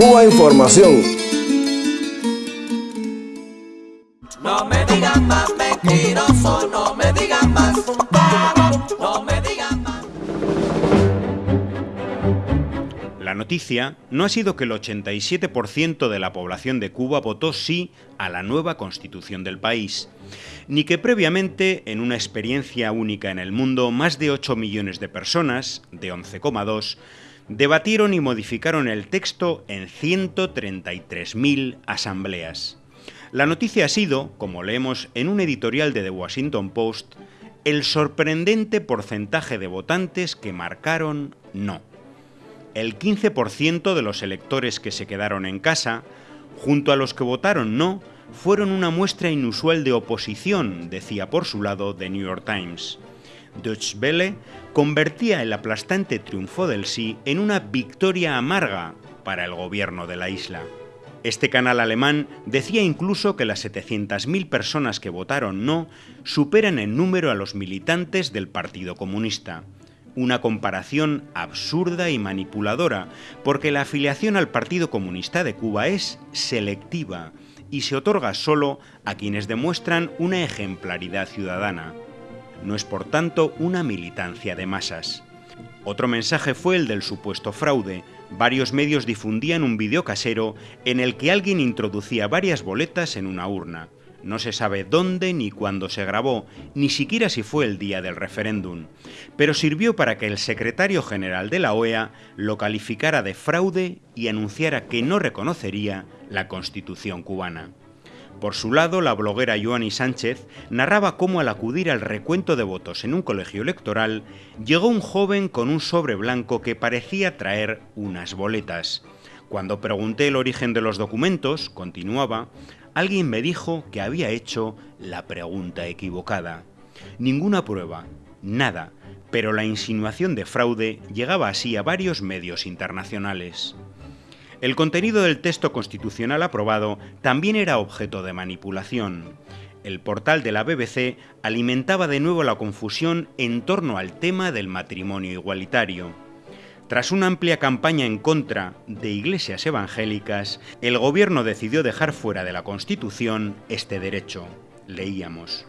Cuba Información. No me digan más mentiroso, no me digan más, no me digan más. La noticia no ha sido que el 87% de la población de Cuba votó sí a la nueva constitución del país, ni que previamente, en una experiencia única en el mundo, más de 8 millones de personas, de 11,2, debatieron y modificaron el texto en 133.000 asambleas. La noticia ha sido, como leemos en un editorial de The Washington Post, el sorprendente porcentaje de votantes que marcaron no. El 15% de los electores que se quedaron en casa, junto a los que votaron no, fueron una muestra inusual de oposición, decía por su lado The New York Times. Deutsche Welle convertía el aplastante triunfo del sí en una victoria amarga para el gobierno de la isla. Este canal alemán decía incluso que las 700.000 personas que votaron no superan en número a los militantes del Partido Comunista. Una comparación absurda y manipuladora, porque la afiliación al Partido Comunista de Cuba es selectiva y se otorga solo a quienes demuestran una ejemplaridad ciudadana. No es por tanto una militancia de masas. Otro mensaje fue el del supuesto fraude. Varios medios difundían un vídeo casero en el que alguien introducía varias boletas en una urna. No se sabe dónde ni cuándo se grabó, ni siquiera si fue el día del referéndum, pero sirvió para que el secretario general de la OEA lo calificara de fraude y anunciara que no reconocería la constitución cubana. Por su lado, la bloguera Joanny Sánchez narraba cómo al acudir al recuento de votos en un colegio electoral, llegó un joven con un sobre blanco que parecía traer unas boletas. Cuando pregunté el origen de los documentos, continuaba, alguien me dijo que había hecho la pregunta equivocada. Ninguna prueba, nada, pero la insinuación de fraude llegaba así a varios medios internacionales. El contenido del texto constitucional aprobado también era objeto de manipulación. El portal de la BBC alimentaba de nuevo la confusión en torno al tema del matrimonio igualitario. Tras una amplia campaña en contra de iglesias evangélicas, el gobierno decidió dejar fuera de la Constitución este derecho. Leíamos.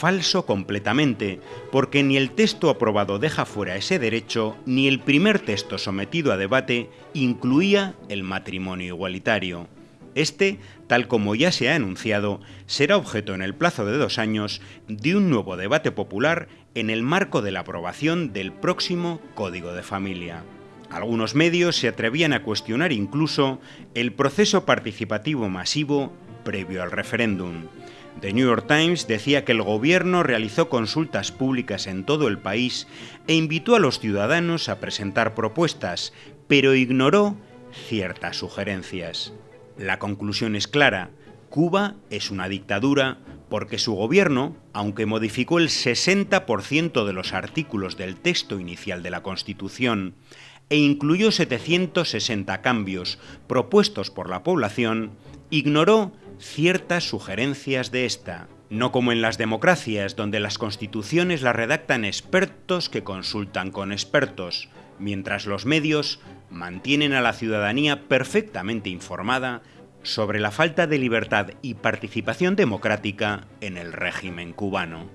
Falso completamente, porque ni el texto aprobado deja fuera ese derecho, ni el primer texto sometido a debate incluía el matrimonio igualitario. Este, tal como ya se ha anunciado, será objeto en el plazo de dos años de un nuevo debate popular en el marco de la aprobación del próximo Código de Familia. Algunos medios se atrevían a cuestionar incluso el proceso participativo masivo previo al referéndum. The New York Times decía que el gobierno realizó consultas públicas en todo el país e invitó a los ciudadanos a presentar propuestas, pero ignoró ciertas sugerencias. La conclusión es clara. Cuba es una dictadura porque su gobierno, aunque modificó el 60% de los artículos del texto inicial de la Constitución e incluyó 760 cambios propuestos por la población, ignoró ciertas sugerencias de esta, no como en las democracias, donde las constituciones las redactan expertos que consultan con expertos, mientras los medios mantienen a la ciudadanía perfectamente informada sobre la falta de libertad y participación democrática en el régimen cubano.